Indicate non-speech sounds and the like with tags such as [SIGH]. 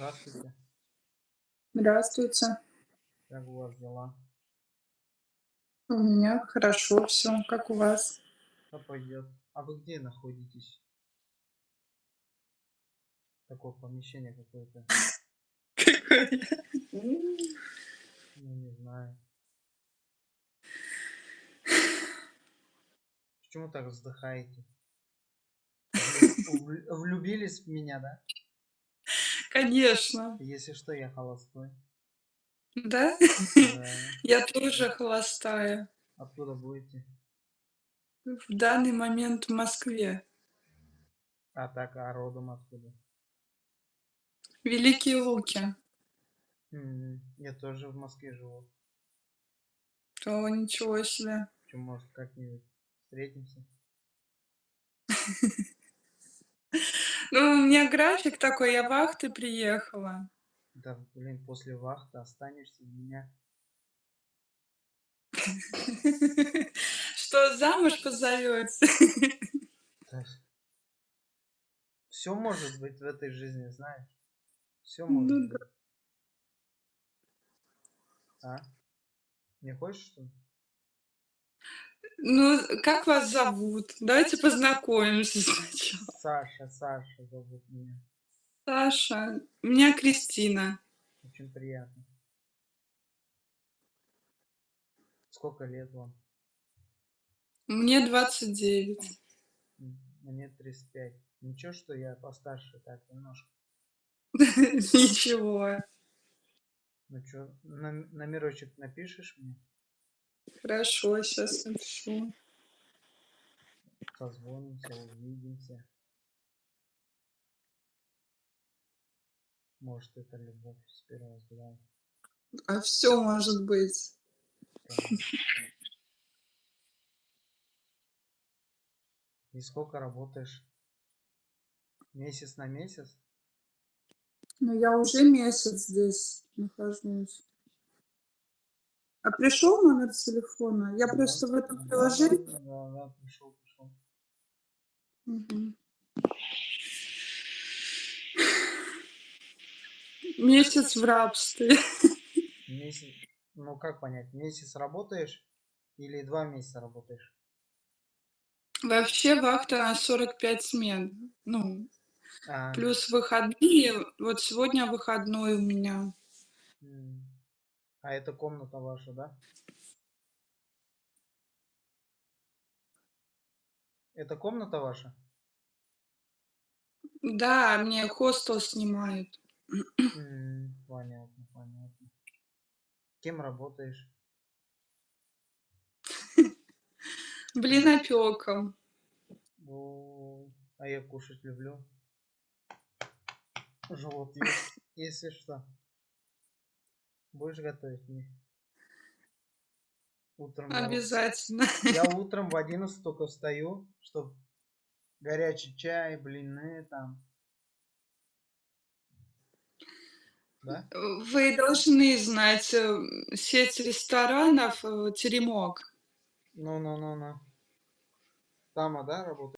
Здравствуйте. Здравствуйте. Как у вас дела? У меня хорошо всё. Как у вас? Да пойдет. А вы где находитесь? Такое помещение какое-то. Какое? Ну, не знаю. Почему так вздыхаете? Влю влю влюбились в меня, да? Конечно. Если что, я холостой. Да? Да. [LAUGHS] Я тоже холостая. Откуда будете? В данный момент в Москве. А так, а родом откуда? Великие Луки. Я тоже в Москве живу. О, ничего себе. Чё, может, как-нибудь встретимся? [LAUGHS] Ну, у меня график такой, я вахты приехала. Да, блин, после вахты останешься у меня. [LAUGHS] Что, замуж позовёте? Да. Всё может быть в этой жизни, знаешь. Может Ну быть. да. А? Не хочешь, что ли? Ну, как вас зовут? Давайте познакомимся сначала. Саша, Саша зовут меня. Саша. Меня Кристина. Очень приятно. Сколько лет вам? Мне 29. М, мне 35. Ничего, что я постарше так немножко? [LAUGHS] Ничего. Ну nom номерочек напишешь мне? Хорошо, щас напишу. Созвонимся, увидимся. Может, это любовь с первого взгляда. А всё может быть. Да. И сколько работаешь? Месяц на месяц? Ну, я уже месяц здесь нахожусь. А пришёл номер телефона? Я Да, просто в этом приложении да, да, пришёл, пришёл. Мгм. Месяц в рабстве. Месяц ну, как понять, месяц работаешь или 2 месяца работаешь? Вообще вахта на 45 смен. Ну, А. плюс выходные. Вот сегодня выходной у меня. М. А это комната ваша, да? Это комната ваша? Да, мне хостел снимают. Понятно, понятно. Кем работаешь? [LAUGHS] Блинопёком. О, а я кушать люблю. Живот есть, если что. Будешь готовить мне? Утром я Обязательно. я утром в 11 тока встаю, чтоб горячий чай, блины там. Да? Вы должны знать, э, сеть ресторанов, э, "Теремок". Ну ну ну ну. Там, а, да, работа